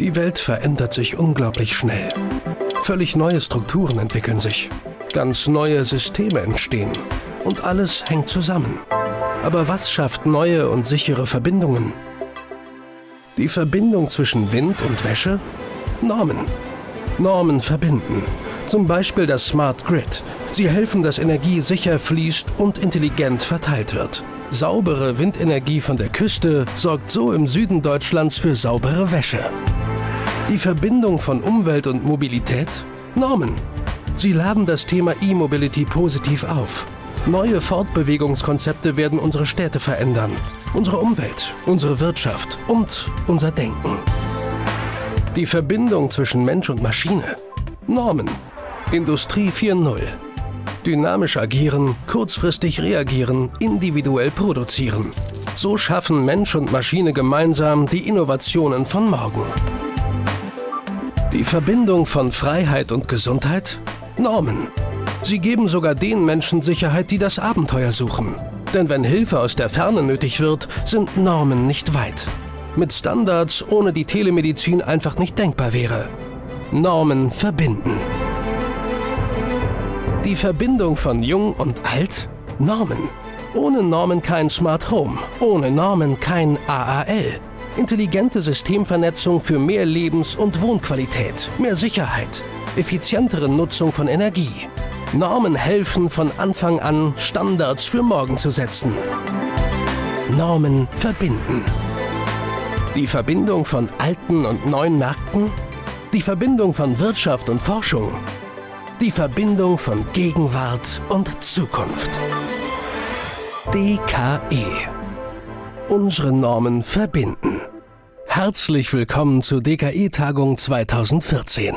Die Welt verändert sich unglaublich schnell. Völlig neue Strukturen entwickeln sich. Ganz neue Systeme entstehen. Und alles hängt zusammen. Aber was schafft neue und sichere Verbindungen? Die Verbindung zwischen Wind und Wäsche? Normen. Normen verbinden. Zum Beispiel das Smart Grid. Sie helfen, dass Energie sicher fließt und intelligent verteilt wird. Saubere Windenergie von der Küste sorgt so im Süden Deutschlands für saubere Wäsche. Die Verbindung von Umwelt und Mobilität? Normen. Sie laden das Thema E-Mobility positiv auf. Neue Fortbewegungskonzepte werden unsere Städte verändern, unsere Umwelt, unsere Wirtschaft und unser Denken. Die Verbindung zwischen Mensch und Maschine? Normen. Industrie 4.0. Dynamisch agieren, kurzfristig reagieren, individuell produzieren. So schaffen Mensch und Maschine gemeinsam die Innovationen von morgen. Die Verbindung von Freiheit und Gesundheit? Normen. Sie geben sogar den Menschen Sicherheit, die das Abenteuer suchen. Denn wenn Hilfe aus der Ferne nötig wird, sind Normen nicht weit. Mit Standards, ohne die Telemedizin einfach nicht denkbar wäre. Normen verbinden. Die Verbindung von Jung und Alt? Normen. Ohne Normen kein Smart Home, ohne Normen kein AAL. Intelligente Systemvernetzung für mehr Lebens- und Wohnqualität, mehr Sicherheit, effizientere Nutzung von Energie. Normen helfen von Anfang an, Standards für morgen zu setzen. Normen verbinden. Die Verbindung von alten und neuen Märkten? Die Verbindung von Wirtschaft und Forschung? Die Verbindung von Gegenwart und Zukunft. DKE. Unsere Normen verbinden. Herzlich willkommen zur DKE-Tagung 2014.